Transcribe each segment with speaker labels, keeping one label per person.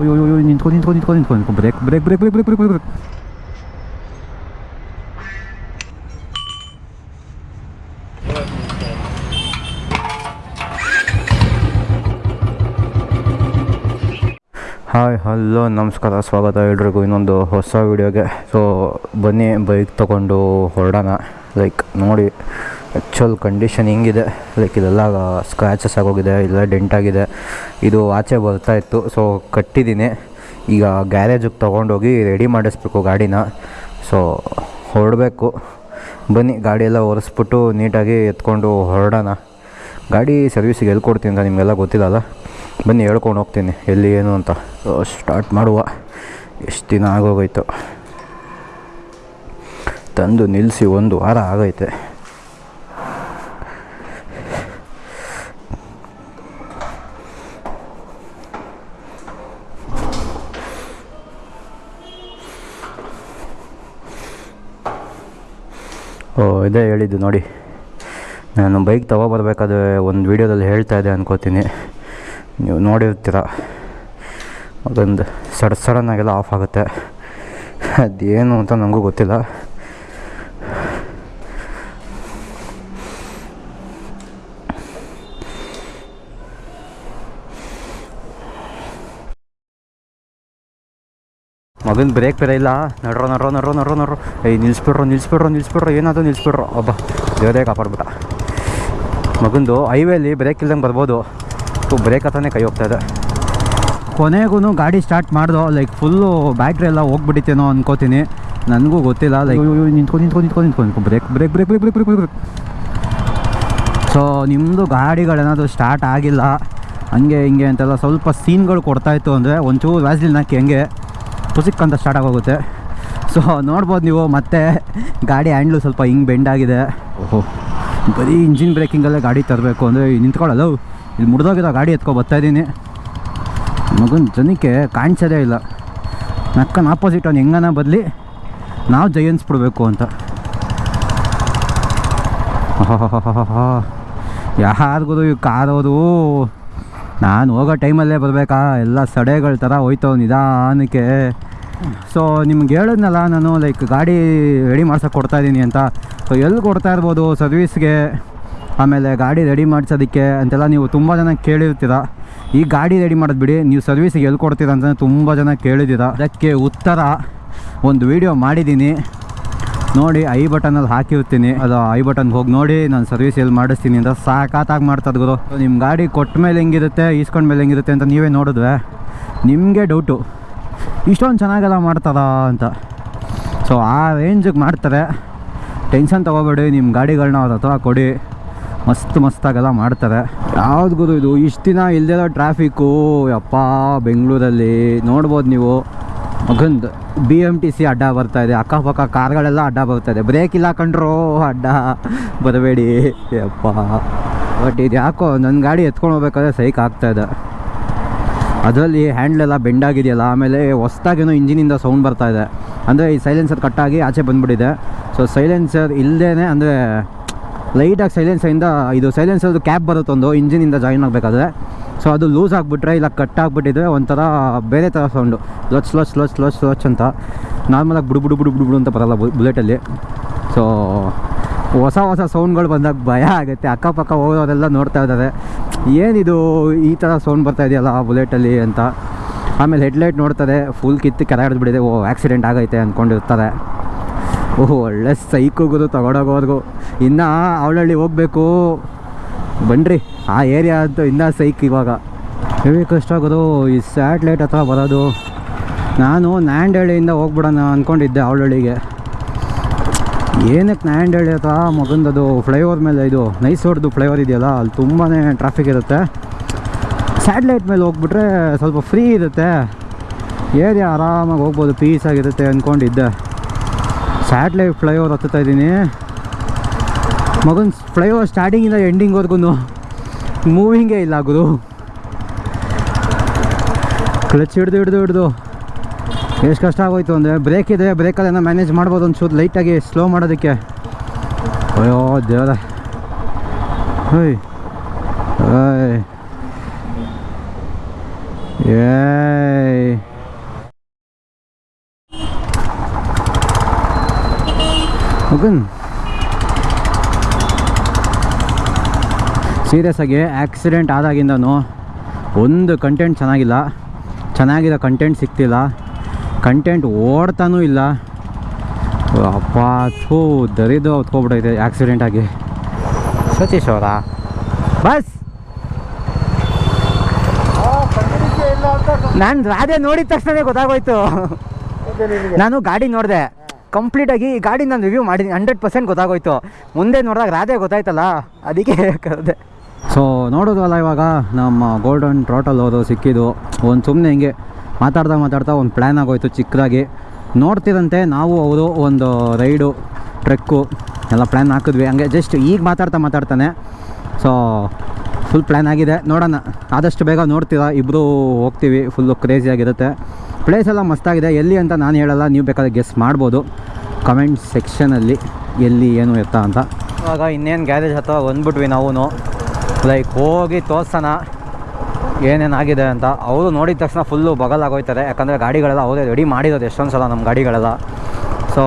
Speaker 1: ಅಯ್ಯೋ ಅಯ್ಯೋ ನಿಂತ್ಕೊ ನಿಂತ್ಕೊ ನಿಂತ್ಕೊ ನಿಂತ್ಕೊ ನಿಂತ್ಕೊ brake brake brake brake brake brake brake hi hello ನಮಸ್ಕಾರ ಸ್ವಾಗತ ಎಲ್ರಿಗೂ ಇನ್ನೊಂದು ಹೊಸ ವಿಡಿಯೋಗೆ ಸೊ ಬನ್ನಿ ಬೈಕ್ ತೊಗೊಂಡು ಹೊರಡೋಣ ಲೈಕ್ ನೋಡಿ ಆ್ಯಕ್ಚುಲ್ ಕಂಡೀಷನ್ ಹಿಂಗಿದೆ? ಲೈಕ್ ಇದೆಲ್ಲ ಸ್ಕ್ರ್ಯಾಚಸ್ ಆಗೋಗಿದೆ ಇಲ್ಲ ಡೆಂಟ್ ಆಗಿದೆ. ಇದು ಆಚೆ ಬರ್ತಾ ಇತ್ತು. ಸೊ ಕಟ್ಟಿದ್ದೀನಿ. ಈಗ ಗ್ಯಾರೇಜಿಗೆ ತೊಗೊಂಡೋಗಿ ರೆಡಿ ಮಾಡಿಸ್ಬೇಕು ಗಾಡಿನ. ಸೊ ಹೊರಡಬೇಕು. ಬನ್ನಿ, ಗಾಡಿ ಎಲ್ಲ ಒರೆಸ್ಬಿಟ್ಟು ನೀಟಾಗಿ ಎತ್ಕೊಂಡು ಹೊರಡೋಣ. ಗಾಡಿ ಸರ್ವಿಸಿಗೆ ಎಲ್ಲಿ ಕೊಡ್ತೀನಿ ಅಂತ ನಿಮಗೆಲ್ಲ ಗೊತ್ತಿಲ್ಲಲ್ಲ ಬನ್ನಿ, ಹೇಳ್ಕೊಂಡು ಹೋಗ್ತೀನಿ. ಎಲ್ಲಿ ಏನು ಅಂತ. ಸ್ಟಾರ್ಟ್ ಮಾಡುವ. ಎಷ್ಟು ದಿನ ಆಗೋಗೈತು. ತಂದು ನಿಲ್ಲಿಸಿ ಒಂದು ವಾರ ಆಗೈತೆ. ಇದೇ ಹೇಳಿದ್ದು ನೋಡಿ. ನಾನು ಬೈಕ್ ತೊಗೊಬರ್ಬೇಕಾದ್ರೆ ಒಂದು ವೀಡಿಯೋದಲ್ಲಿ ಹೇಳ್ತಾ ಇದ್ದೆ ಅನ್ಕೋತೀನಿ. ನೀವು ನೋಡಿರ್ತೀರ. ಅದೊಂದು ಸಡ್ ಸಡನ್ನಾಗೆಲ್ಲ ಆಫ್ ಆಗುತ್ತೆ. ಅದೇನು ಅಂತ ನನಗೂ ಗೊತ್ತಿಲ್ಲ. ಮಗನ ಬ್ರೇಕ್ ಬೇರೆ ಇಲ್ಲ. ನಡ್ರ ನಡ್ರ ನಡ್ರ, ನಡ್ರೋ ನಡ್ರೋ. ಏಯ್, ನಿಲ್ಸ್ಬಿಡ್ರೋ ನಿಲ್ಸ್ಬಿಡ್ರೋ ನಿಲ್ಸ್ಬಿಡ್ರೋ. ಏನಾದರೂ ನಿಲ್ಸ್ಬಿಡ್ರೋ. ಒಬ್ಬ ದೇವರೇ ಕಾಪಾಡ್ಬಿಟ್ಟ. ಮಗಂದು ಹೈವೇಲಿ ಬ್ರೇಕ್ ಇಲ್ದಂಗೆ ಬರ್ಬೋದು. ಬ್ರೇಕ್ ಹತ್ರನೇ ಕೈ ಹೋಗ್ತಾ ಇದೆ. ಕೊನೆಗೂ ಗಾಡಿ ಸ್ಟಾರ್ಟ್ ಮಾಡ್ದೋ ಲೈಕ್ ಫುಲ್ಲು ಬ್ಯಾಟ್ರಿ ಎಲ್ಲ ಹೋಗ್ಬಿಟ್ಟಿತ್ತೇನೋ ಅನ್ಕೋತೀನಿ. ನನಗೂ ಗೊತ್ತಿಲ್ಲ ಲೈಕ್ ನಿಂತ್ಕೊ ನಿಂತ್ಕೊ ನಿಂತ್ಕೊ ನಿಂತ್ಕೊ ನಿಂತ್ಕೊ. Brake brake brake brake brake brake brake so ನಿಮ್ಮದು ಗಾಡಿಗಳೇನಾದರೂ ಸ್ಟಾರ್ಟ್ ಆಗಿಲ್ಲ. ಹಂಗೆ, ಹಿಂಗೆ ಅಂತೆಲ್ಲ ಸ್ವಲ್ಪ ಸೀನ್ಗಳು ಕೊಡ್ತಾಯಿತ್ತು ಅಂದರೆ ಒಂಚೂರು ವ್ಯಾಸ್ಲಿನ್ ಹಾಕಿ ಹಂಗೆ. ಪುಸಿಕ್ ಅಂತ ಸ್ಟಾರ್ಟ್ ಆಗೋಗುತ್ತೆ. ಸೊ ನೋಡ್ಬೋದು ನೀವು ಮತ್ತೆ ಗಾಡಿ ಹ್ಯಾಂಡ್ಲು ಸ್ವಲ್ಪ ಹಿಂಗೆ ಬೆಂಡ್ ಆಗಿದೆ. ಓಹೋ. ಬರೀ ಇಂಜಿನ್ ಬ್ರೇಕಿಂಗಲ್ಲೇ ಗಾಡಿ ತರಬೇಕು ಅಂದರೆ ನಿಂತ್ಕೊಳ್ಳಲ್ಲ ಇಲ್ಲಿ ಮುಡ್ದೋಗಿರೋ ಗಾಡಿ ಎತ್ಕೊ ಬರ್ತಾಯಿದ್ದೀನಿ ಮಗನ ಜನಕ್ಕೆ ಕಾಣಿಸೋದೇ ಇಲ್ಲ. ನಕ್ಕನ ಆಪೋಸಿಟ್ ಅವ್ನು ಹೆಂಗನ ಬದಲಿ ನಾವು ಜಯನ್ಸ್ಬಿಡ್ಬೇಕು ಅಂತ. ಯಾರಿಗೂ ಈ ಕಾರೋದು ನಾನು ಹೋಗೋ ಟೈಮಲ್ಲೇ ಬರಬೇಕಾ? ಎಲ್ಲ ಸಡೆಗಳ ಥರ ಹೋಯ್ತವ ನಿಧಾನಕ್ಕೆ. ಸೊ ನಿಮ್ಗೆ ಹೇಳಿದ್ನಲ್ಲ ನಾನು ಲೈಕ್ ಗಾಡಿ ರೆಡಿ ಮಾಡ್ಸೋಕೆ ಕೊಡ್ತಾಯಿದ್ದೀನಿ ಅಂತ. ಸೊ ಎಲ್ಲಿ ಕೊಡ್ತಾ ಇರ್ಬೋದು ಸರ್ವೀಸ್ಗೆ ಆಮೇಲೆ ಗಾಡಿ ರೆಡಿ ಮಾಡಿಸೋದಕ್ಕೆ ಅಂತೆಲ್ಲ ನೀವು ತುಂಬ ಜನ ಕೇಳಿರ್ತೀರ. ಈ ಗಾಡಿ ರೆಡಿ ಮಾಡೋದು ಬಿಡಿ, ನೀವು ಸರ್ವೀಸಿಗೆ ಎಲ್ಲಿ ಕೊಡ್ತೀರ ಅಂತ ತುಂಬ ಜನ ಕೇಳಿದ್ದೀರ. ಅದಕ್ಕೆ ಉತ್ತರ ಒಂದು ವಿಡಿಯೋ ಮಾಡಿದ್ದೀನಿ ನೋಡಿ, ಐ ಬಟನಲ್ಲಿ ಹಾಕಿರ್ತೀನಿ. ಅದು ಐ ಬಟನ್ ಹೋಗಿ ನೋಡಿ, ನಾನು ಸರ್ವಿಸ್ ಎಲ್ಲಿ ಮಾಡಿಸ್ತೀನಿ ಅಂತ ಸಾಕಾತಾಗಿ ಮಾಡ್ತದ ಗುರು. ನಿಮ್ಮ ಗಾಡಿ ಕೊಟ್ಟ ಮೇಲೆ ಹೆಂಗಿರುತ್ತೆ, ಈಸ್ಕೊಂಡ ಮೇಲೆ ಹೆಂಗಿರುತ್ತೆ ಅಂತ ನೀವೇ ನೋಡಿದ್ವೆ ನಿಮಗೆ ಡೌಟು ಇಷ್ಟೊಂದು ಚೆನ್ನಾಗೆಲ್ಲ ಮಾಡ್ತಾರಾ ಅಂತ. ಸೊ, ಆ ರೇಂಜಿಗೆ ಮಾಡ್ತಾರೆ. ಟೆನ್ಷನ್ ತೊಗೋಬೇಡಿ ನಿಮ್ಮ ಗಾಡಿಗಳನ್ನ ಅವ್ರ ಹತ್ರ ಕೊಡಿ. ಮಸ್ತ್ ಮಸ್ತಾಗೆಲ್ಲ ಮಾಡ್ತಾರೆ. ಯಾವ್ದು ಗುರು ಇದು? ಇಷ್ಟು ದಿನ ಇಲ್ದಿರೋ ಟ್ರಾಫಿಕ್ಕು ಯಪ್ಪ, ಬೆಂಗಳೂರಲ್ಲಿ. ನೋಡ್ಬೋದು ನೀವು. ಮಗಂದು ಬಿ ಎಂ ಟಿ ಸಿ ಅಡ್ಡ ಬರ್ತಾ ಇದೆ. ಅಕ್ಕಪಕ್ಕ ಕಾರ್ಗಳೆಲ್ಲ ಅಡ್ಡ ಬರ್ತಾ ಇದೆ. ಬ್ರೇಕ್ ಇಲ್ಲ ಕಂಡ್ರೋ ಅಡ್ಡ ಬರಬೇಡಿ. ಯಪ್ಪ. ಬಟ್ ಇದು ಯಾಕೋ ನನ್ನ ಗಾಡಿ ಎತ್ಕೊಂಡು ಹೋಗ್ಬೇಕಾದ್ರೆ ಸೈಕ್ ಆಗ್ತಾ ಇದೆ. ಅದರಲ್ಲಿ ಹ್ಯಾಂಡ್ಲೆಲ್ಲ ಬೆಂಡಾಗಿದೆಯಲ್ಲ ಆಮೇಲೆ ಹೊಸ್ದಾಗೇನೋ ಇಂಜಿನಿಂದ ಸೌಂಡ್ ಬರ್ತಾ ಇದೆ. ಅಂದರೆ ಈ ಸೈಲೆನ್ಸರ್ ಕಟ್ಟಾಗಿ ಆಚೆ ಬಂದುಬಿಟ್ಟಿದೆ. ಸೊ ಸೈಲೆನ್ಸರ್ ಇಲ್ಲದೇ ಅಂದರೆ ಲೈಟಾಗಿ ಸೈಲೆನ್ಸರಿಂದ ಇದು ಸೈಲೆನ್ಸರ್ದು ಕ್ಯಾಪ್ ಬರುತ್ತೊಂದು, ಇಂಜಿನಿಂದ ಜಾಯಿನ್ ಆಗಬೇಕಾದ್ರೆ. ಸೊ ಅದು ಲೂಸ್ ಆಗಿಬಿಟ್ರೆ ಇಲ್ಲ ಕಟ್ ಆಗಿಬಿಟ್ಟಿದ್ರೆ ಒಂಥರ ಬೇರೆ ಥರ ಸೌಂಡು ಲೊಚ್ ಲೊಚ್ ಲೊಚ್ ಲೊಚ್ ಲೊಚ್ ಅಂತ. ನಾರ್ಮಲಾಗಿ ಬುಡು ಬುಡು ಬುಡು ಬುಡು ಬುಡು ಅಂತ ಬರಲ್ಲ ಬುಲೆಟಲ್ಲಿ ಸೊ ಹೊಸ ಹೊಸ ಸೌಂಡ್ಗಳು ಬಂದಾಗ ಭಯ ಆಗುತ್ತೆ. ಅಕ್ಕಪಕ್ಕ ಹೋಗೋರೆಲ್ಲ ನೋಡ್ತಾ ಇದ್ದಾರೆ. ಏನಿದು ಈ ಥರ ಸೌಂಡ್ ಬರ್ತಾ ಇದೆಯಲ್ಲ ಆ ಬುಲೆಟಲ್ಲಿ ಅಂತ. ಆಮೇಲೆ ಹೆಡ್ಲೈಟ್ ನೋಡ್ತಾರೆ. ಫುಲ್ ಕಿತ್ತು ಕೆರ ಬಿಡಿದೆ ಓ ಆಕ್ಸಿಡೆಂಟ್ ಆಗೈತೆ ಅಂದ್ಕೊಂಡಿರ್ತಾರೆ ಓಹ್, ಒಳ್ಳೆ ಸೈಕೋಗೋದು ತಗೊಂಡೋಗೋರ್ಗು ಇನ್ನು ಅವಳಳ್ಳಿ ಹೋಗಬೇಕು. ಬನ್ನಿರಿ ಆ ಏರಿಯಾ ಅಂತೂ ಇನ್ನೂ ಸೈಕ್ ಇವಾಗ. ಹೆವಿ ಕಷ್ಟ ಆಗೋದು, ಈ ಸ್ಯಾಟ್ಲೈಟ್ ಹತ್ರ ಬರೋದು. ನಾನು ನ್ಯಾಂಡಳ್ಳಿಯಿಂದ ಹೋಗ್ಬಿಡೋಣ ಅಂದ್ಕೊಂಡಿದ್ದೆ ಅವಳಳ್ಳಿಗೆ ಏನಕ್ಕೆ ನ್ಯಾಂಡಳ್ಳಿ ಹತ್ರ ಮಗಂದದು ಫ್ಲೈಓವರ್ ಮೇಲೆ ಇದು ನೈಸ್ ಫ್ಲೈಓವರ್ ಇದೆಯಲ್ಲ, ಅಲ್ಲಿ ತುಂಬಾ ಟ್ರಾಫಿಕ್ ಇರುತ್ತೆ. ಸ್ಯಾಟ್ಲೈಟ್ ಮೇಲೆ ಹೋಗ್ಬಿಟ್ರೆ ಸ್ವಲ್ಪ ಫ್ರೀ ಇರುತ್ತೆ. ಏರಿಯಾ ಆರಾಮಾಗಿ ಹೋಗ್ಬೋದು ಪೀಸ್ ಆಗಿರುತ್ತೆ ಅಂದ್ಕೊಂಡಿದ್ದೆ ಸ್ಯಾಟ್ಲೈಟ್ ಫ್ಲೈಓವರ್ ಹತ್ತುತ್ತಾ ಇದ್ದೀನಿ. ಮಗನ್ ಫ್ಲೈಓವರ್ ಸ್ಟಾರ್ಟಿಂಗಿಂದ ಎಂಡಿಂಗ್ವರೆಗೂ ಮೂವಿಂಗೇ ಇಲ್ಲ ಆಗೋದು ಕ್ಲಚ್ ಹಿಡ್ದು ಹಿಡ್ದು ಹಿಡ್ದು. ಎಷ್ಟು ಕಷ್ಟ ಆಗೋಯ್ತು ಅಂದರೆ ಬ್ರೇಕ್ ಇದೆ ಬ್ರೇಕಲ್ಲಿ ಏನೋ ಮ್ಯಾನೇಜ್ ಮಾಡ್ಬೋದು ಒಂಚೂರು ಲೈಟಾಗಿ ಸ್ಲೋ ಮಾಡೋದಕ್ಕೆ. ಅಯ್ಯೋ, ದೇವರ. ಹೊಯ್. ಏಯ್. ಮಗನ್. ಸೀರಿಯಸ್ ಆಗಿ ಆಕ್ಸಿಡೆಂಟ್ ಆದಾಗಿಂದನೂ ಒಂದು ಕಂಟೆಂಟ್ ಚೆನ್ನಾಗಿಲ್ಲ. ಚೆನ್ನಾಗಿರೋ ಕಂಟೆಂಟ್ ಸಿಗ್ತಿಲ್ಲ. ಕಂಟೆಂಟ್ ಓಡ್ತಾನೂ ಇಲ್ಲ. ಅಪ್ಪ, ಥೂ ದರಿದು ಹೊತ್ಕೊಬಿಟ್ಟೈತೆ ಆಕ್ಸಿಡೆಂಟ್ ಆಗಿ. ಸತೀಶ್ ಅವರ. ಬಸ್! ನಾನು ರಾಧೆ ನೋಡಿದ ತಕ್ಷಣ ಗೊತ್ತಾಗೋಯ್ತು. ನಾನು ಗಾಡಿ ನೋಡಿದೆ. ಕಂಪ್ಲೀಟಾಗಿ ಈ ಗಾಡಿ ನಾನು ರಿವ್ಯೂ ಮಾಡಿದ್ದೀನಿ. ಹಂಡ್ರೆಡ್ ಪರ್ಸೆಂಟ್ ಗೊತ್ತಾಗೋಯ್ತು. ಮುಂದೆ ನೋಡಿದಾಗ ರಾಧೆ ಗೊತ್ತಾಯ್ತಲ್ಲ, ಅದಕ್ಕೆ ಕರೆದೆ. ಸೊ ನೋಡೋದಲ್ಲ ಇವಾಗ ನಮ್ಮ ಗೋಲ್ಡನ್ ಟ್ರೋಟಲ್ ಹೋದು ಸಿಕ್ಕಿದ್ದು. ಒಂದು ಸುಮ್ಮನೆ ಹಿಂಗೆ ಮಾತಾಡ್ತಾ ಮಾತಾಡ್ತಾ ಒಂದು ಪ್ಲ್ಯಾನ್ ಆಗೋಯ್ತು ಚಿಕ್ಕದಾಗಿ. ನೋಡ್ತಿದ್ದಂತೆ ನಾವು ಅವರು ಒಂದು ರೈಡು, ಟ್ರೆಕ್ಕು ಎಲ್ಲ ಪ್ಲ್ಯಾನ್ ಹಾಕಿದ್ವಿ. ಹಂಗೆ ಜಸ್ಟ್ ಈಗ ಮಾತಾಡ್ತಾ ಮಾತಾಡ್ತಾನೆ. ಸೊ ಫುಲ್ ಪ್ಲ್ಯಾನ್ ಆಗಿದೆ. ನೋಡೋಣ. ಆದಷ್ಟು ಬೇಗ ನೋಡ್ತೀರಾ? ಇಬ್ಬರು ಹೋಗ್ತೀವಿ. ಫುಲ್ಲು ಕ್ರೇಜಿಯಾಗಿರುತ್ತೆ ಪ್ಲೇಸ್ ಎಲ್ಲ ಮಸ್ತಾಗಿದೆ ಎಲ್ಲಿ ಅಂತ ನಾನು ಹೇಳಲ್ಲ. ನೀವು ಬೇಕಾದ್ರೆ ಗೆಸ್ ಮಾಡ್ಬೋದು. ಕಮೆಂಟ್ ಸೆಕ್ಷನಲ್ಲಿ ಎಲ್ಲಿ ಏನು ಎತ್ತ ಅಂತ. ಇವಾಗ ಇನ್ನೇನು ಗ್ಯಾರೇಜ್ ಹತ್ರ ಬಂದ್ಬಿಟ್ವಿ ನಾವು ಲೈಕ್ ಹೋಗಿ ತೋರ್ಸೋಣ ಏನೇನಾಗಿದೆ ಅಂತ. ಅವರು ನೋಡಿದ ತಕ್ಷಣ ಫುಲ್ಲು ಬಗಲಾಗೋಯ್ತಾರೆ. ಯಾಕಂದರೆ ಗಾಡಿಗಳೆಲ್ಲ ಅವರೇ ರೆಡಿ ಮಾಡಿರೋದು ಎಷ್ಟೊಂದು ಸಲ ನಮ್ಮ ಗಾಡಿಗಳೆಲ್ಲ. ಸೊ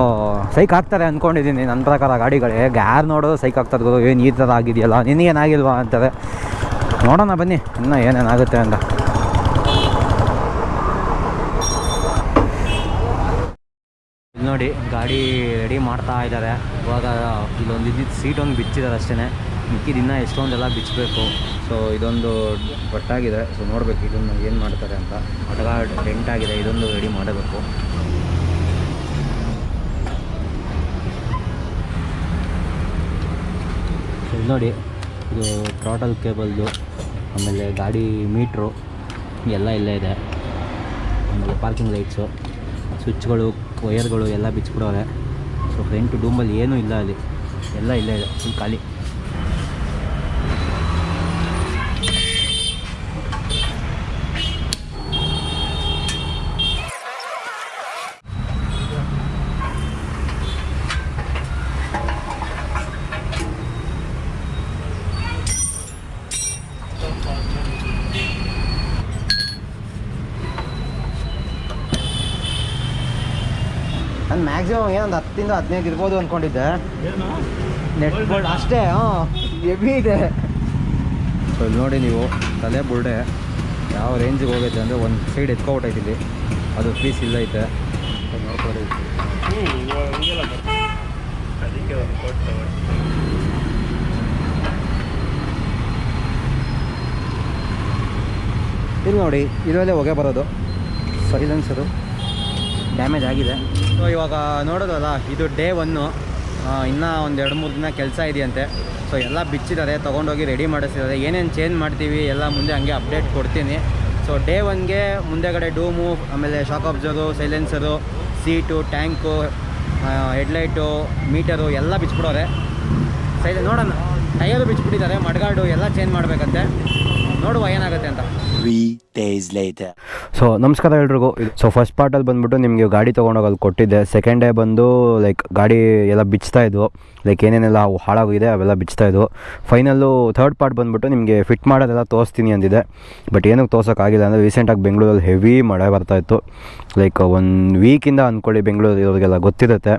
Speaker 1: ಸೈಕ್ ಹಾಕ್ತಾರೆ ಅಂದ್ಕೊಂಡಿದ್ದೀನಿ ನನ್ನ ಪ್ರಕಾರ ಗಾಡಿಗಳೇ. ಯಾರು ನೋಡೋದು ಸೈಕ್ ಆಗ್ತದೆ ಗುರು ಏನು ಈ ಥರ ಆಗಿದೆಯಲ್ಲ, ನಿನಗೇನಾಗಿಲ್ವಾ ಅಂತಾರೆ. ನೋಡೋಣ ಬನ್ನಿ, ಇನ್ನೂ ಏನೇನಾಗುತ್ತೆ ಅಂತ. ನೋಡಿ, ಗಾಡಿ ರೆಡಿ ಮಾಡ್ತಾ ಇದ್ದಾರೆ. ಇವಾಗ ಇಲ್ಲೊಂದು ಇದ್ದಿದ್ದು ಸೀಟ್ ಒಂದು ಬಿಚ್ಚಿದ್ದಾರೆ ಅಷ್ಟೇ ಮಿಕ್ಕಿದ ಇನ್ನೂ ಎಷ್ಟೊಂದೆಲ್ಲ ಬಿಚ್ಚಬೇಕು ಸೊ ಇದೊಂದು ಒಟ್ಟಾಗಿದೆ ಸೊ ನೋಡಬೇಕು ಇದನ್ನು ಏನು ಮಾಡ್ತಾರೆ ಅಂತ ಒಟ್ಟಾಗ ಟೆಂಟ್ ಆಗಿದೆ ಇದೊಂದು ರೆಡಿ ಮಾಡಬೇಕು ನೋಡಿ ಇದು ಟ್ರಾಟಲ್ ಕೇಬಲ್ದು ಆಮೇಲೆ ಗಾಡಿ ಮೀಟ್ರು ಎಲ್ಲ ಇಲ್ಲೇ ಇದೆ ಆಮೇಲೆ ಪಾರ್ಕಿಂಗ್ ಲೈಟ್ಸು ಸ್ವಿಚ್ಗಳು ವೈಯರ್ಗಳು ಎಲ್ಲ ಬಿಚ್ಚಿಬಿಡೋವೆ ಸೊ ಫ್ರಂಟ್ ಡೂಮಲ್ಲಿ ಏನೂ ಇಲ್ಲ ಅಲ್ಲಿ ಎಲ್ಲ ಇಲ್ಲೇ ಇದೆ ಫುಲ್ ಖಾಲಿ ನಾನು ಮ್ಯಾಕ್ಸಿಮಮ್ ಏನೊಂದು ಹತ್ತಿಂದ ಹದಿನೈದು ಇರ್ಬೋದು ಅಂದ್ಕೊಂಡಿದ್ದೆ ನೆಟ್ ಬೋಲ್ಡ್ ಅಷ್ಟೇ ಹಾಂ ಹೆವಿ ಇದೆ. ಸೊ ಇಲ್ಲಿ ನೋಡಿ ನೀವು ತಲೆ ಬುಲ್ಡೆ ಯಾವ ರೇಂಜಿಗೆ ಹೋಗೈತೆ ಅಂದರೆ ಒಂದು ಸೈಡ್ ಎತ್ಕೊಬಿಟ್ಟೈತೆ ಇಲ್ಲಿ. ಅದು ಪೀಸ್ ಇಲ್ಲ ಐತೆ. ಇಲ್ಲಿ ನೋಡಿ ಇದರಲ್ಲೇ ಹೊಗೆ ಬರೋದು. ಸೈಲೆನ್ಸರು ಡ್ಯಾಮೇಜ್ ಆಗಿದೆ. ಸೊ ಇವಾಗ ನೋಡೋದಲ್ಲ, ಇದು ಡೇ ಒನ್ನು ಇನ್ನೂ ಒಂದು ಎರಡು ಮೂರು ದಿನ ಕೆಲಸ ಇದೆಯಂತೆ. ಸೊ ಎಲ್ಲ ಬಿಚ್ಚಿದ್ದಾರೆ, ತೊಗೊಂಡೋಗಿ ರೆಡಿ ಮಾಡಿಸಿದ್ದಾರೆ. ಏನೇನು ಚೇಂಜ್ ಮಾಡ್ತೀವಿ, ಎಲ್ಲ ಮುಂದೆ ಹಂಗೆ ಅಪ್ಡೇಟ್ ಕೊಡ್ತೀನಿ. ಸೊ ಡೇ ಒನ್ಗೆ ಮುಂದೆಗಡೆ ಡೂಮು ಆಮೇಲೆ shock absorber silencer seat tank headlight meter ಎಲ್ಲ ಬಿಚ್ಚಿಬಿಡೋರೆ. ಸೈಲೆ ನೋಡೋಣ. ಟೈರು ಬಿಚ್ಚಿಬಿಟ್ಟಿದ್ದಾರೆ, ಮಡ್ಗಾಡು ಎಲ್ಲ ಚೇಂಜ್ ಮಾಡಬೇಕಂತೆ. ನೋಡುವ ಏನಾಗುತ್ತೆ ಅಂತ.
Speaker 2: Days later.
Speaker 1: ಸೊ ನಮಸ್ಕಾರ ಎಲ್ರಿಗೂ. ಸೊ ಫಸ್ಟ್ ಪಾರ್ಟಲ್ಲಿ ಬಂದ್ಬಿಟ್ಟು ನಿಮಗೆ ಗಾಡಿ ತೊಗೊಂಡೋಗಿ ಕೊಟ್ಟಿದ್ದೆ. ಸೆಕೆಂಡ್ ಡೇ ಬಂದು ಲೈಕ್ ಗಾಡಿ ಎಲ್ಲ ಬಿಚ್ತಾ ಇದ್ವು. ಲೈಕ್ ಏನೇನೆಲ್ಲ ಹಾಳಾಗಿದೆ, ಅವೆಲ್ಲ ಬಿಚ್ತಾ ಇದ್ವು. ಫೈನಲ್ಲು ಥರ್ಡ್ ಪಾರ್ಟ್ ಬಂದ್ಬಿಟ್ಟು ನಿಮಗೆ ಫಿಟ್ ಮಾಡೋದೆಲ್ಲ ತೋರಿಸ್ತೀನಿ ಅಂದಿದೆ. ಬಟ್ ಏನಕ್ಕೆ ತೋರ್ಸೋಕ್ಕಾಗಿಲ್ಲ ಅಂದರೆ ರೀಸೆಂಟಾಗಿ ಬೆಂಗಳೂರಲ್ಲಿ ಹೆವಿ ಮಳೆ ಬರ್ತಾ ಇತ್ತು. ಲೈಕ್ ಒಂದು ವೀಕಿಂದ ಅಂದ್ಕೊಳ್ಳಿ ಬೆಂಗಳೂರು ಇರೋರಿಗೆಲ್ಲ ಗೊತ್ತಿರುತ್ತೆ.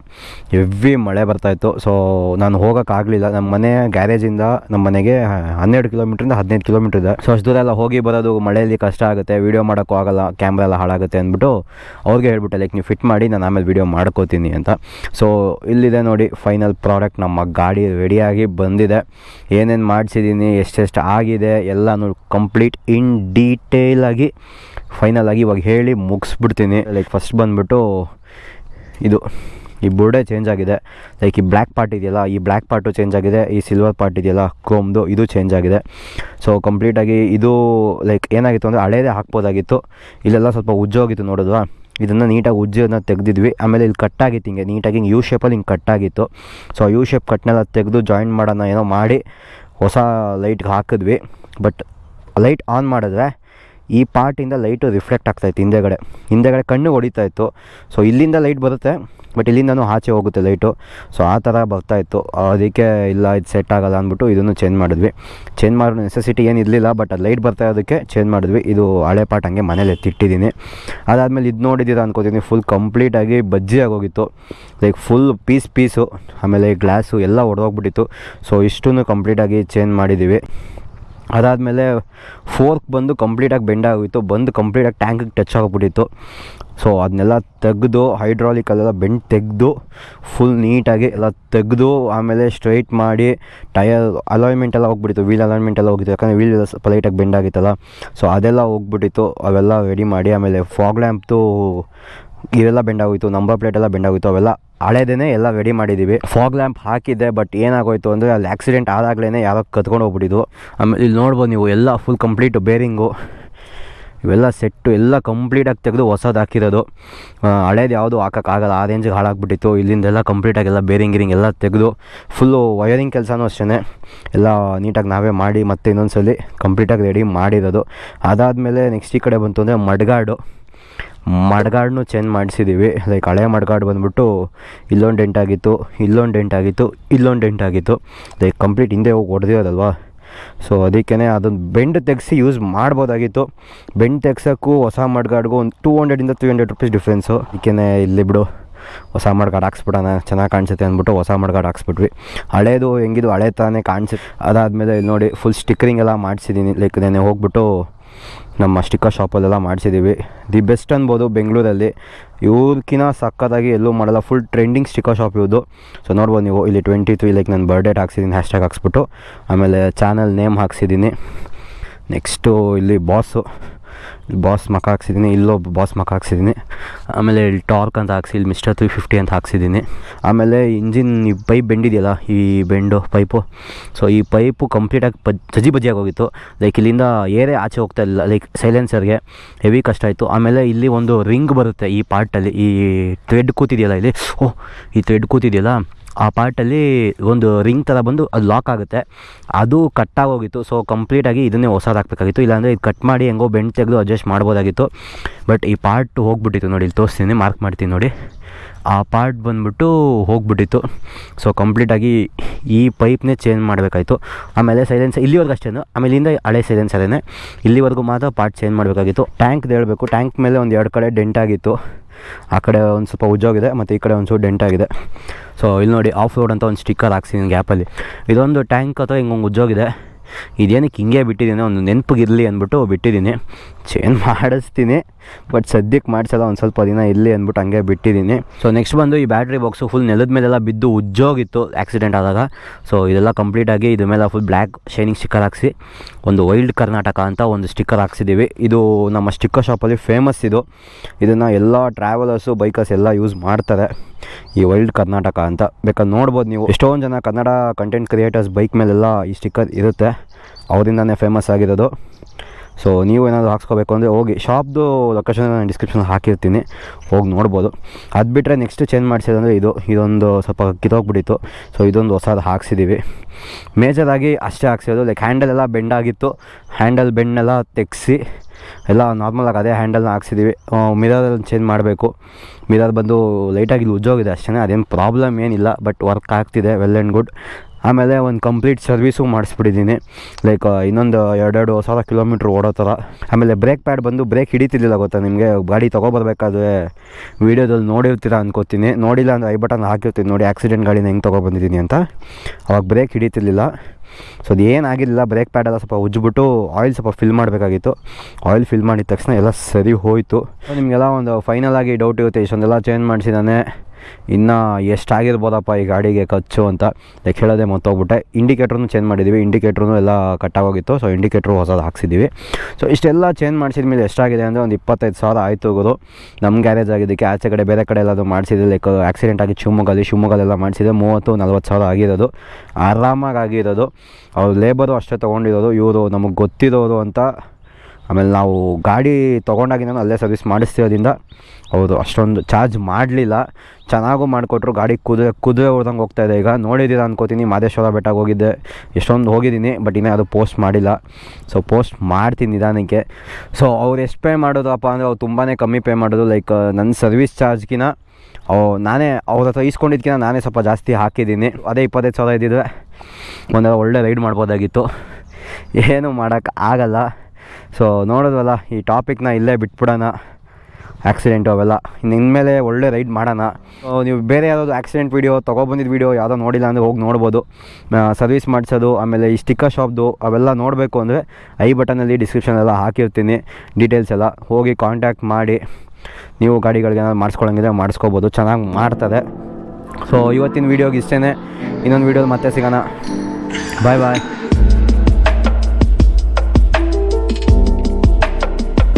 Speaker 1: ಹೆವಿ ಮಳೆ ಬರ್ತಾ ಇತ್ತು. ಸೊ ನಾನು ಹೋಗೋಕ್ಕಾಗಲಿಲ್ಲ. ನಮ್ಮ ಮನೆ ಗ್ಯಾರೇಜಿಂದ ನಮ್ಮ ಮನೆಗೆ ಹನ್ನೆರಡು ಕಿಲೋಮೀಟ್ರಿಂದ ಹದಿನೈದು ಕಿಲೋಮೀಟ್ರ್ ಇದೆ. ಸೊ ಅಷ್ಟು ದೂರ ಎಲ್ಲ ಹೋಗಿ ಬರೋದು ಮಳೆಯಲ್ಲಿ ಕಷ್ಟ ಆಗುತ್ತೆ ವೀಡಿಯೋ ಮಾಡೋಕ್ಕೂ ಆಗಲ್ಲ ಕ್ಯಾಮ್ರಾ ಎಲ್ಲ ಹಾಳಾಗುತ್ತೆ ಅಂದ್ಬಿಟ್ಟು ಅವ್ರಿಗೆ ಹೇಳ್ಬಿಟ್ಟೆ ಲೈಕ್ ನೀವು ಫಿಟ್ ಮಾಡಿ, ನಾನು ಆಮೇಲೆ ವೀಡಿಯೋ ಮಾಡ್ಕೋತೀನಿ ಅಂತ. ಸೊ ಇಲ್ಲಿದೆ ನೋಡಿ ಫೈನಲ್ ಪ್ರಾಡಕ್ಟ್ ನಮ್ಮ ಗಾಡಿ ರೆಡಿಯಾಗಿ ಬಂದಿದೆ. ಏನೇನು ಮಾಡಿಸಿದ್ದೀನಿ ಎಷ್ಟೆಷ್ಟು ಆಗಿದೆ, ಎಲ್ಲನೂ ಕಂಪ್ಲೀಟ್ ಇನ್ ಡೀಟೇಲಾಗಿ ಫೈನಲ್ ಆಗಿ ಇವಾಗ ಹೇಳಿ ಮುಗಿಸ್ಬಿಡ್ತೀನಿ. ಲೈಕ್ ಫಸ್ಟ್ ಬಂದುಬಿಟ್ಟು ಇದು. ಈ ಬೋರ್ಡೇ ಚೇಂಜ್ ಆಗಿದೆ. ಲೈಕ್ ಈ ಬ್ಲ್ಯಾಕ್ ಪಾರ್ಟ್ ಇದೆಯಲ್ಲ, ಈ ಬ್ಲ್ಯಾಕ್ ಪಾರ್ಟು ಚೇಂಜ್ ಆಗಿದೆ, ಈ ಸಿಲ್ವರ್ ಪಾರ್ಟ್ ಇದೆಯಲ್ಲ ಕ್ರೋಮ್ದು ಇದು ಚೇಂಜ್ ಆಗಿದೆ. ಸೊ ಕಂಪ್ಲೀಟಾಗಿ ಇದು ಲೈಕ್ ಏನಾಗಿತ್ತು ಅಂದರೆ ಹಳೇದೇ ಹಾಕ್ಬೋದಾಗಿತ್ತು. ಇಲ್ಲೆಲ್ಲ ಸ್ವಲ್ಪ ಉಜ್ಜೋಗಿತ್ತು ನೋಡಿದ್ವಾ? ಇದನ್ನು ನೀಟಾಗಿ ಉಜ್ಜಿಯನ್ನು ತೆಗೆದಿದ್ವಿ. ಆಮೇಲೆ ಇಲ್ಲಿ ಕಟ್ಟಾಗಿತ್ತು ಹಿಂಗೆ, ನೀಟಾಗಿ ಹಿಂಗೆ ಯು ಶೇಪಲ್ಲಿ ಹಿಂಗೆ ಕಟ್ಟಾಗಿತ್ತು ಸೊ ಯು ಶೇಪ್ ಕಟ್ನೆಲ್ಲ ತೆಗೆದು ಜಾಯಿನ್ ಮಾಡೋಣ ಏನೋ ಮಾಡಿ ಹೊಸ ಲೈಟ್ಗೆ ಹಾಕಿದ್ವಿ. ಬಟ್ ಲೈಟ್ ಆನ್ ಮಾಡಿದ್ರೆ ಈ ಪಾರ್ಟಿಂದ ಲೈಟು ರಿಫ್ಲೆಕ್ಟ್ ಆಗ್ತಾಯಿತ್ತು ಹಿಂದೆಗಡೆ. ಹಿಂದೆಗಡೆ ಕಣ್ಣು ಹೊಡಿತಾ ಇತ್ತು ಸೊ ಇಲ್ಲಿಂದ ಲೈಟ್ ಬರುತ್ತೆ ಬಟ್ ಇಲ್ಲಿಂದನೂ ಆಚೆ ಹೋಗುತ್ತೆ ಲೈಟು ಸೊ ಆ ಥರ ಬರ್ತಾಯಿತ್ತು. ಅದಕ್ಕೆ ಇಲ್ಲ, ಇದು ಸೆಟ್ ಆಗೋಲ್ಲ ಅಂದ್ಬಿಟ್ಟು ಇದನ್ನು ಚೇಂಜ್ ಮಾಡಿದ್ವಿ. ಚೇಂಜ್ ಮಾಡೋ ನೆಸೆಸಿಟಿ ಏನು ಇರಲಿಲ್ಲ ಬಟ್ ಅದು ಲೈಟ್ ಬರ್ತಾ ಇರೋದಕ್ಕೆ ಚೇಂಜ್ ಮಾಡಿದ್ವಿ. ಇದು ಹಳೆ ಪಾಟ್ ಹಂಗೆ ಮನೇಲಿ ಎತ್ತಿಟ್ಟಿದ್ದೀನಿ ಅದಾದಮೇಲೆ ಇದು ನೋಡಿದ್ದೀರಾ ಅನ್ಕೋತೀನಿ ಫುಲ್ ಕಂಪ್ಲೀಟಾಗಿ ಬಜ್ಜಿ ಆಗೋಗಿತ್ತು. ಲೈಕ್ ಫುಲ್ ಪೀಸ್ ಪೀಸು ಆಮೇಲೆ ಗ್ಲಾಸು ಎಲ್ಲ ಹೊಡೆದೋಗ್ಬಿಟ್ಟಿತ್ತು ಸೊ ಇಷ್ಟೂ ಕಂಪ್ಲೀಟಾಗಿ ಚೇಂಜ್ ಮಾಡಿದ್ದೀವಿ. ಅದಾದಮೇಲೆ ಫೋರ್ಕ್ ಬಂದು ಕಂಪ್ಲೀಟಾಗಿ ಬೆಂಡ್ ಆಗೋಯಿತು. ಬಂದು ಕಂಪ್ಲೀಟಾಗಿ ಟ್ಯಾಂಕಿಗೆ ಟಚ್ ಆಗಿಬಿಟ್ಟಿತ್ತು ಸೊ ಅದನ್ನೆಲ್ಲ ತೆಗೆದು ಹೈಡ್ರಾಲಿಕಲ್ಲೆಲ್ಲ ಬೆಂಡ್ ತೆಗೆದು ಫುಲ್ ನೀಟಾಗಿ ಎಲ್ಲ ತೆಗೆದು, ಆಮೇಲೆ ಸ್ಟ್ರೈಟ್ ಮಾಡಿ ಟಯರ್ ಅಲಾಯ್ಮೆಂಟ್ ಎಲ್ಲ ಹೋಗ್ಬಿಟ್ಟಿತ್ತು. ವೀಲ್ ಅಲಾಯ್ಮೆಂಟ್ ಎಲ್ಲ ಹೋಗಿತ್ತು ಯಾಕಂದರೆ ವೀಲ್ ಲೈಟಾಗಿ ಬೆಂಡ್ ಆಗಿತ್ತಲ್ಲ. ಸೊ ಅದೆಲ್ಲ ಹೋಗ್ಬಿಟ್ಟಿತ್ತು. ಅವೆಲ್ಲ ರೆಡಿ ಮಾಡಿ, ಆಮೇಲೆ ಫಾಗ್ ಲ್ಯಾಂಪ್ದು ಇವೆಲ್ಲ ಬೆಂಡ್ ಆಗೋಯ್ತು. ನಂಬರ್ ಪ್ಲೇಟ್ ಎಲ್ಲ ಬೆಂಡ್ ಆಗೋಯ್ತು. ಅವೆಲ್ಲ ಹಳೇದೇ ಎಲ್ಲ ರೆಡಿ ಮಾಡಿದ್ದೀವಿ ಫಾಗ್ ಲ್ಯಾಂಪ್ ಹಾಕಿದ್ದೆ ಬಟ್ ಏನಾಗೋಯ್ತು ಅಂದರೆ ಅಲ್ಲಿ ಆಕ್ಸಿಡೆಂಟ್ ಆದಾಗಲೇ ಯಾರೋ ಕತ್ಕೊಂಡು ಹೋಗ್ಬಿಟ್ಟಿದ್ದು ಆಮೇಲೆ ಇಲ್ಲಿ ನೋಡ್ಬೋದು ನೀವು, ಎಲ್ಲ ಫುಲ್ ಕಂಪ್ಲೀಟ್ ಬೇರಿಂಗು ಇವೆಲ್ಲ ಸೆಟ್ಟು ಎಲ್ಲ ಕಂಪ್ಲೀಟಾಗಿ ತೆಗೆದು ಹೊಸದು ಹಾಕಿರೋದು. ಹಳೇದು ಯಾವುದು ಹಾಕೋಕ್ಕಾಗಲ್ಲ ಆ ರೇಂಜಿಗೆ ಹಾಳಾಗ್ಬಿಟ್ಟಿತ್ತು. ಇಲ್ಲಿಂದೆಲ್ಲ ಕಂಪ್ಲೀಟಾಗಿ ಎಲ್ಲ ಬೇರಿಂಗ್ ಗಿರಿಂಗ್ ಎಲ್ಲ ತೆಗೆದು ಫುಲ್ಲು ವಯರಿಂಗ್ ಕೆಲಸನೂ ಅಷ್ಟೇ ಎಲ್ಲ ನೀಟಾಗಿ ನಾವೇ ಮಾಡಿ ಮತ್ತೆ ಇನ್ನೊಂದ್ಸಲಿ ಕಂಪ್ಲೀಟಾಗಿ ರೆಡಿ ಮಾಡಿರೋದು. ಅದಾದಮೇಲೆ ನೆಕ್ಸ್ಟ್ ಈ ಕಡೆ ಬಂತು ಅಂದರೆ ಮಡ್ಗಾಡು. ಮಡ್ಗಾಡನ್ನು ಚೇಂಜ್ ಮಾಡಿಸಿದ್ದೀವಿ ಲೈಕ್ ಹಳೆ ಮಡ್ಗಾಡು ಬಂದುಬಿಟ್ಟು ಇಲ್ಲೊಂದು ಡೆಂಟ್ ಆಗಿತ್ತು, ಇಲ್ಲೊಂದು ಡೆಂಟ್ ಆಗಿತ್ತು, ಇಲ್ಲೊಂದು ಡೆಂಟ್ ಆಗಿತ್ತು. ಲೈಕ್ ಕಂಪ್ಲೀಟ್ ಹಿಂದೆ ಹೋಗಿ ಹೊಡೆದಿರೋದಲ್ವಾ ಸೊ ಅದಕ್ಕೇ ಅದೊಂದು ಬೆಂಡ್ ತೆಗೆಸಿ ಯೂಸ್ ಮಾಡ್ಬೋದಾಗಿತ್ತು. ಬೆಂಡ್ ತೆಗ್ಸೋಕ್ಕೂ ಹೊಸ ಮಡ್ಗಾಡ್ಗೂ ಒಂದು ಟೂ ಹಂಡ್ರೆಡಿಂದ ತ್ರೀ ಹಂಡ್ರೆಡ್ ರುಪೀಸ್ ಡಿಫ್ರೆನ್ಸು ಅದಕ್ಕೇ ಇಲ್ಲಿ ಬಿಡು, ಹೊಸ ಮಡ್ಗಾಡು ಹಾಕ್ಸ್ಬಿಡೋಣ, ಚೆನ್ನಾಗಿ ಕಾಣಿಸುತ್ತೆ ಅಂದ್ಬಿಟ್ಟು ಹೊಸ ಮಡ್ಗಾಡು ಹಾಕ್ಸ್ಬಿಟ್ವಿ. ಹಳೇದು ಹೆಂಗಿದು ಹಳೆ ತಾನೇ ಕಾಣಿಸುತ್ತೆ ಅದಾದಮೇಲೆ ಇಲ್ಲಿ ನೋಡಿ ಫುಲ್ ಸ್ಟಿಕ್ಕರಿಂಗ್ ಎಲ್ಲ ಮಾಡಿಸಿದ್ದೀನಿ ಲೈಕ್ ನೆನೆ ಹೋಗ್ಬಿಟ್ಟು ನಮ್ಮ ಸ್ಟಿಕ್ಕರ್ ಶಾಪಲ್ಲೆಲ್ಲ ಮಾಡಿಸಿದ್ದೀವಿ. ದಿ ಬೆಸ್ಟ್ ಅನ್ಬೋದು ಬೆಂಗಳೂರಲ್ಲಿ. ಇವ್ರಕಿನ ಸಕ್ಕತ್ತಾಗಿ ಎಲ್ಲೂ ಮಾಡಲ್ಲ. ಫುಲ್ ಟ್ರೆಂಡಿಂಗ್ ಸ್ಟಿಕ್ಕರ್ ಶಾಪ್ ಇವ್ದು ಸೊ ನೋಡ್ಬೋದು ನೀವು. ಇಲ್ಲಿ ಟ್ವೆಂಟಿ ತ್ರೀ ಲೈಕ್ ನಾನು ಬರ್ಡೇಟ್ ಹಾಕ್ಸಿದ್ದೀನಿ ಹ್ಯಾಶ್ಟ್ಯಾಗ್ ಹಾಕ್ಸ್ಬಿಟ್ಟು. ಆಮೇಲೆ ಚಾನಲ್ ನೇಮ್ ಹಾಕ್ಸಿದ್ದೀನಿ ನೆಕ್ಸ್ಟು ಇಲ್ಲಿ ಬಾಸು ಬಾಸ್ ಮಕ ಹಾಕ್ಸಿದ್ದೀನಿ ಇಲ್ಲೊಬ್ಬ ಬಾಸ್ ಮಕ ಹಾಕ್ಸಿದ್ದೀನಿ ಆಮೇಲೆ ಇಲ್ಲಿ ಟಾರ್ಕ್ ಅಂತ ಹಾಕ್ಸಿ, ಇಲ್ಲಿ ಮಿಸ್ಟರ್ ತ್ರೀ ಫಿಫ್ಟಿ ಅಂತ ಹಾಕ್ಸಿದ್ದೀನಿ ಆಮೇಲೆ ಇಂಜಿನ್ ಈ ಪೈಪ್ ಬೆಂಡಿದೆಯಲ್ಲ, ಈ ಬೆಂಡು ಪೈಪು ಸೊ ಈ ಪೈಪು ಕಂಪ್ಲೀಟಾಗಿ ಬಜ್ ಜಜಿ ಬಜ್ಜಿಯಾಗಿ ಹೋಗಿತ್ತು ಲೈಕ್ ಇಲ್ಲಿಂದ ಏರೇ ಆಚೆ ಹೋಗ್ತಾ ಇಲ್ಲ ಲೈಕ್ ಸೈಲೆನ್ಸರ್ಗೆ ಹೆವಿ ಕಷ್ಟ ಆಯಿತು. ಆಮೇಲೆ ಇಲ್ಲಿ ಒಂದು ರಿಂಗ್ ಬರುತ್ತೆ ಈ ಪಾರ್ಟಲ್ಲಿ ಈ ಥ್ರೆಡ್ ಕೂತಿದೆಯಲ್ಲ ಇಲ್ಲಿ. ಓಹ್ ಈ ಥ್ರೆಡ್ ಕೂತಿದೆಯಲ್ಲ. ಆ ಪಾರ್ಟಲ್ಲಿ ಒಂದು ರಿಂಗ್ ಥರ ಬಂದು ಅದು ಲಾಕ್ ಆಗುತ್ತೆ. ಅದು ಕಟ್ಟಾಗೋಗಿತ್ತು ಸೊ ಕಂಪ್ಲೀಟಾಗಿ ಇದನ್ನೇ ಹೊಸದು ಹಾಕಬೇಕಾಗಿತ್ತು ಇಲ್ಲಾಂದರೆ ಇದು ಕಟ್ ಮಾಡಿ ಹೆಂಗೋ ಬೆಂಡ್ ತೆಗೆದು ಅಡ್ಜಸ್ಟ್ ಮಾಡ್ಬೋದಾಗಿತ್ತು. ಬಟ್ ಈ ಪಾರ್ಟ್ ಹೋಗ್ಬಿಟ್ಟಿತ್ತು ನೋಡಿ. ಇಲ್ಲಿ ತೋರಿಸ್ತೀನಿ. ಮಾರ್ಕ್ ಮಾಡ್ತೀನಿ ನೋಡಿ. ಆ ಪಾರ್ಟ್ ಬಂದ್ಬಿಟ್ಟು ಹೋಗ್ಬಿಟ್ಟಿತ್ತು. ಸೊ ಕಂಪ್ಲೀಟಾಗಿ ಈ ಪೈಪ್ನೇ ಚೇಂಜ್ ಮಾಡಬೇಕಾಯಿತು. ಆಮೇಲೆ ಸೈಲೆನ್ಸ್ ಇಲ್ಲಿವರೆಗೂ ಅಷ್ಟೇ ಆಮೇಲೆ ಇಲ್ಲಿಂದ ಹಳೆ ಸೈಲೆನ್ಸರೇನೆ ಇಲ್ಲಿವರೆಗೂ ಮಾತ್ರ ಪಾರ್ಟ್ ಚೇಂಜ್ ಮಾಡಬೇಕಾಗಿತ್ತು. ಟ್ಯಾಂಕ್ದು ಹೇಳಬೇಕು. ಟ್ಯಾಂಕ್ ಮೇಲೆ ಒಂದು ಎರಡು ಕಡೆ ಡೆಂಟ್ ಆಗಿತ್ತು. ಆ ಕಡೆ ಒಂದು ಸ್ವಲ್ಪ ಉಜ್ಜೋಗಿದೆ, ಮತ್ತು ಈ ಕಡೆ ಒಂದು ಡೆಂಟ್ ಆಗಿದೆ. ಸೊ ಇಲ್ಲಿ ನೋಡಿ ಆಫ್ ರೋಡ್ ಅಂತ ಒಂದು ಸ್ಟಿಕ್ಕರ್ ಹಾಕ್ಸಿದ್ದೀನಿ ಗ್ಯಾಪಲ್ಲಿ ಇದೊಂದು ಟ್ಯಾಂಕ್ ಅಥವಾ ಹಿಂಗೊಂದು ಉಜ್ಜೋಗಿದೆ. ಇದೇನಕ್ಕೆ ಹಿಂಗೆ ಬಿಟ್ಟಿದ್ದೀನಿ ಒಂದು ನೆನಪಿಗಿರಲಿ ಅಂದ್ಬಿಟ್ಟು ಬಿಟ್ಟಿದ್ದೀನಿ. ಚೇಂಜ್ ಮಾಡಿಸ್ತೀನಿ. ಬಟ್ ಸದ್ಯಕ್ಕೆ ಮಾಡಿಸಲ್ಲ, ಒಂದು ಸ್ವಲ್ಪ ದಿನ ಇಲ್ಲಿ ಅಂದ್ಬಿಟ್ಟು ಹಂಗೆ ಬಿಟ್ಟಿದ್ದೀನಿ. ಸೊ ನೆಕ್ಸ್ಟ್ ಬಂದು ಈ ಬ್ಯಾಟ್ರಿ ಬಾಕ್ಸು ಫುಲ್ ನೆಲದ ಮೇಲೆಲ್ಲ ಬಿದ್ದು ಉಜ್ಜೋಗಿತ್ತು ಆಕ್ಸಿಡೆಂಟ್ ಆದಾಗ. ಸೊ ಇದೆಲ್ಲ ಕಂಪ್ಲೀಟಾಗಿ ಇದ್ರ ಮೇಲೆ ಫುಲ್ ಬ್ಲ್ಯಾಕ್ ಶೈನಿಂಗ್ ಸ್ಟಿಕ್ಕರ್ ಹಾಕಿಸಿ, ಒಂದು ವೈಲ್ಡ್ ಕರ್ನಾಟಕ ಅಂತ ಒಂದು ಸ್ಟಿಕ್ಕರ್ ಹಾಕ್ಸಿದ್ದೀವಿ ಇದು ನಮ್ಮ ಸ್ಟಿಕ್ಕರ್ ಶಾಪಲ್ಲಿ ಫೇಮಸ್ ಇದು. ಇದನ್ನು ಎಲ್ಲ ಟ್ರಾವೆಲರ್ಸು ಬೈಕರ್ಸ್ ಎಲ್ಲ ಯೂಸ್ ಮಾಡ್ತಾರೆ. ಈ ವೈಲ್ಡ್ ಕರ್ನಾಟಕ ಅಂತ. ಬೇಕಾದ್ರೆ ನೋಡ್ಬೋದು ನೀವು ಎಷ್ಟೊಂದು ಜನ ಕನ್ನಡ ಕಂಟೆಂಟ್ ಕ್ರಿಯೇಟರ್ಸ್ ಬೈಕ್ ಮೇಲೆಲ್ಲ ಈ ಸ್ಟಿಕ್ಕರ್ ಇರುತ್ತೆ. ಅವರಿಂದನೇ ಫೇಮಸ್ ಆಗಿರೋದು. ಸೊ ನೀವು ಏನಾದರೂ ಹಾಕ್ಸ್ಕೋಬೇಕು ಅಂದರೆ ಹೋಗಿ ಶಾಪ್ದು ಲೊಕೇಶನ್ ನಾನು ಡಿಸ್ಕ್ರಿಪ್ಷನ್ ಹಾಕಿರ್ತೀನಿ. ಹೋಗಿ ನೋಡ್ಬೋದು. ಅದು ಬಿಟ್ಟರೆ ನೆಕ್ಸ್ಟ್ ಚೇಂಜ್ ಮಾಡಿಸಿದಂದರೆ ಇದು. ಇದೊಂದು ಸ್ವಲ್ಪ ಕಿತ್ತೋಗ್ಬಿಟ್ಟಿತ್ತು. ಸೊ ಇದೊಂದು ಹೊಸದು ಹಾಕ್ಸಿದ್ದೀವಿ ಮೇಜರಾಗಿ ಅಷ್ಟೇ ಹಾಕ್ಸಿರೋದು. ಲೈಕ್ ಹ್ಯಾಂಡಲ್ ಎಲ್ಲ ಬೆಂಡ್ ಆಗಿತ್ತು. ಹ್ಯಾಂಡಲ್ ಬೆಂಡ್ನೆಲ್ಲ ತೆಗ್ಸಿ, ಎಲ್ಲ ನಾರ್ಮಲಾಗಿ ಅದೇ ಹ್ಯಾಂಡಲ್ನ ಹಾಕ್ಸಿದ್ದೀವಿ ಮಿರರಲ್ಲಿ ಚೇಂಜ್ ಮಾಡಬೇಕು. ಮಿರರ್ ಬಂದು ಲೈಟಾಗಿ ಉಜ್ಜೋಗಿದೆ ಅಷ್ಟೇ ಅದೇನು ಪ್ರಾಬ್ಲಮ್ ಏನಿಲ್ಲ. ಬಟ್ ವರ್ಕ್ ಆಗ್ತಿದೆ. ವೆಲ್ ಆ್ಯಂಡ್ ಗುಡ್ ಆಮೇಲೆ ಒಂದು ಕಂಪ್ಲೀಟ್ ಸರ್ವಿಸು ಮಾಡಿಸ್ಬಿಟ್ಟಿದ್ದೀನಿ. ಲೈಕ್ ಇನ್ನೊಂದು ಎರಡೆರಡು ಸಾವಿರ ಕಿಲೋಮೀಟ್ರ್ ಓಡೋ ಥರ. ಆಮೇಲೆ ಬ್ರೇಕ್ ಪ್ಯಾಡ್ ಬಂದು ಬ್ರೇಕ್ ಹಿಡಿತಿರ್ಲಿಲ್ಲ ಗೊತ್ತಾ ನಿಮಗೆ? ಗಾಡಿ ತೊಗೊಬರ್ಬೇಕಾದ್ರೆ ವೀಡಿಯೋದಲ್ಲಿ ನೋಡಿರ್ತೀರ ಅನ್ಕೋತೀನಿ. ನೋಡಿಲ್ಲ ಅಂದರೆ ಐ ಬಟನ್ ಹಾಕಿರ್ತೀನಿ. ನೋಡಿ ಆಕ್ಸಿಡೆಂಟ್ ಗಾಡಿನ ಹೆಂಗೆ ತೊಗೊಬಂದಿದ್ದೀನಿ ಅಂತ. ಅವಾಗ ಬ್ರೇಕ್ ಹಿಡಿತಿರ್ಲಿಲ್ಲ. ಸೊ ಅದು ಏನಾಗಿರಲಿಲ್ಲ ಬ್ರೇಕ್ ಪ್ಯಾಡೆಲ್ಲ ಸ್ವಲ್ಪ ಉಜ್ಜಿಬಿಟ್ಟು ಆಯಿಲ್ ಸ್ವಲ್ಪ ಫಿಲ್ ಮಾಡಬೇಕಾಗಿತ್ತು. ಆಯಿಲ್ ಫಿಲ್ ಮಾಡಿದ ತಕ್ಷಣ ಎಲ್ಲ ಸರಿ ಹೋಯಿತು. ನಿಮಗೆಲ್ಲ ಒಂದು ಫೈನಲ್ ಆಗಿ ಡೌಟ್ ಇರುತ್ತೆ ಇಷ್ಟೊಂದೆಲ್ಲ ಚೇಂಜ್ ಮಾಡಿಸಿದ್ದಾನೆ. ಇನ್ನು ಎಷ್ಟಾಗಿರ್ಬೋದಪ್ಪ ಈ ಗಾಡಿಗೆ ಖರ್ಚು ಅಂತ? ಲೈಕ್ ಹೇಳೋದೇ ಮತ್ತೋಗ್ಬಿಟ್ಟೆ ಇಂಡಿಕೇಟ್ರನ್ನು ಚೇಂಜ್ ಮಾಡಿದ್ದೀವಿ ಇಂಡಿಕೇಟ್ರೂ ಎಲ್ಲ ಕಟ್ಟಾಗೋಗಿತ್ತು ಸೊ ಇಂಡಿಕೇಟ್ರು ಹೊಸದು ಹಾಕ್ಸಿದ್ದೀವಿ ಸೊ ಇಷ್ಟೆಲ್ಲ ಚೇಂಜ್ ಮಾಡಿಸಿದ ಮೇಲೆ ಎಷ್ಟಾಗಿದೆ ಅಂದರೆ ಒಂದು ಇಪ್ಪತ್ತೈದು ಸಾವಿರ ಆಯಿತು ಹೋಗೋದು ನಮ್ಮ ಗ್ಯಾರೇಜ್ ಆಗಿದ್ದಕ್ಕೆ ಆಚೆ ಕಡೆ ಬೇರೆ ಕಡೆ ಎಲ್ಲಾದರೂ ಮಾಡಿಸಿದ್ರೆ ಲೈಕ್ ಆಕ್ಸಿಡೆಂಟ್ ಆಗಿ ಶಿವಮೊಗ್ಗಲ್ಲಿ ಶಿವಮೊಗ್ಗದೆಲ್ಲ ಮಾಡಿಸಿದ್ರೆ ಮೂವತ್ತು, ನಲ್ವತ್ತು ಸಾವಿರ ಆಗಿರೋದು. ಆರಾಮಾಗಿ ಆಗಿರೋದು. ಅವ್ರು ಲೇಬರು ಅಷ್ಟೇ ತೊಗೊಂಡಿರೋದು. ಇವರು ನಮಗೆ ಗೊತ್ತಿರೋರು ಅಂತ ಆಮೇಲೆ ನಾವು ಗಾಡಿ ತೊಗೊಂಡಾಗಿನ ಅಲ್ಲೇ ಸರ್ವಿಸ್ ಮಾಡಿಸ್ತಿರೋದ್ರಿಂದ ಹೌದು, ಅಷ್ಟೊಂದು ಚಾರ್ಜ್ ಮಾಡಲಿಲ್ಲ. ಚೆನ್ನಾಗೂ ಮಾಡಿಕೊಟ್ರು, ಗಾಡಿ ಕುದುರೆ ಕುದುರೆ ಹೋಗ್ತಾ ಇದೆ ಈಗ. ನೋಡಿದ್ದೀರ ಅನ್ಕೋತೀನಿ, ಮಾದೇಶ್ವರ ಬೆಟ್ಟಕ್ಕೆ ಹೋಗಿದ್ದೆ. ಎಷ್ಟೊಂದು ಹೋಗಿದ್ದೀನಿ, ಬಟ್ ಇನ್ನೇ ಅದು ಪೋಸ್ಟ್ ಮಾಡಿಲ್ಲ. ಸೊ ಪೋಸ್ಟ್ ಮಾಡ್ತೀನಿ ನಿಧಾನಕ್ಕೆ. ಸೊ ಅವ್ರು ಎಷ್ಟು ಪೇ ಮಾಡೋದಪ್ಪ ಅಂದರೆ ಅವ್ರು ತುಂಬಾ ಕಮ್ಮಿ ಪೇ ಮಾಡೋದು. ಲೈಕ್ ನನ್ನ ಸರ್ವಿಸ್ ಚಾರ್ಜ್ಗಿನ ನಾನೇ ಅವ್ರ ಹತ್ರ ಈಸ್ಕೊಂಡಿದ್ಕಿಂತ ನಾನೇ ಸ್ವಲ್ಪ ಜಾಸ್ತಿ ಹಾಕಿದ್ದೀನಿ. ಅದೇ ಇಪ್ಪತ್ತೈದು ಸಾವಿರ ಇದ್ದಿದ್ರೆ ಒಂದೆಲ್ಲ ಒಳ್ಳೆ ರೈಡ್ ಮಾಡ್ಬೋದಾಗಿತ್ತು. ಏನು ಮಾಡೋಕ್ಕೆ ಆಗಲ್ಲ. ಸೊ ನೋಡೋದ್ವಲ್ಲ, ಈ ಟಾಪಿಕ್ನ ಇಲ್ಲೇ ಬಿಟ್ಬಿಡೋಣ. ಆ್ಯಕ್ಸಿಡೆಂಟು ಅವೆಲ್ಲ. ಇನ್ಮೇಲೆ ಒಳ್ಳೆ ರೈಡ್ ಮಾಡೋಣ. ನೀವು ಬೇರೆ ಯಾವುದಾದ್ರು ಆಕ್ಸಿಡೆಂಟ್ ವೀಡಿಯೋ ತೊಗೊಬಂದಿದ್ದು ವೀಡಿಯೋ ಯಾವುದೋ ನೋಡಿಲ್ಲ ಅಂದರೆ ಹೋಗಿ ನೋಡ್ಬೋದು. ಸರ್ವಿಸ್ ಮಾಡಿಸೋದು, ಆಮೇಲೆ ಈ ಸ್ಟಿಕ್ಕರ್ ಶಾಪ್ದು ಅವೆಲ್ಲ ನೋಡಬೇಕು ಅಂದರೆ ಐ ಬಟನಲ್ಲಿ ಡಿಸ್ಕ್ರಿಪ್ಷನ್ ಎಲ್ಲ ಹಾಕಿರ್ತೀನಿ ಡೀಟೇಲ್ಸ್ ಎಲ್ಲ. ಹೋಗಿ ಕಾಂಟ್ಯಾಕ್ಟ್ ಮಾಡಿ, ನೀವು ಗಾಡಿಗಳಿಗೆ ಏನಾದ್ರು ಮಾಡಿಸ್ಕೊಳಂಗಿದ್ರೆ ಮಾಡಿಸ್ಕೋಬೋದು. ಚೆನ್ನಾಗಿ ಮಾಡ್ತಾರೆ ಸೊ ಇವತ್ತಿನ ವೀಡಿಯೋಗೆ ಇಷ್ಟೇ ಇನ್ನೊಂದು ವೀಡಿಯೋಲಿ ಮತ್ತೆ ಸಿಗೋಣ. ಬಾಯ್ ಬಾಯ್